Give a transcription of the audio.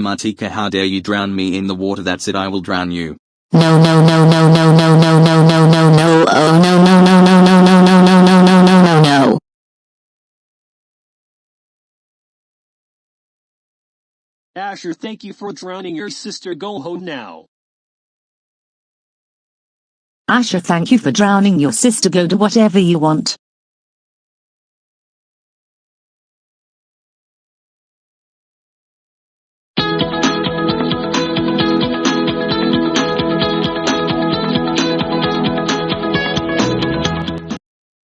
Martika how dare you drown me in the water that's it I will drown you. No no no no no no no no no no no oh no no no no no no no no no no no no no Asher thank you for drowning your sister go home now. Asher thank you for drowning your sister go do whatever you want.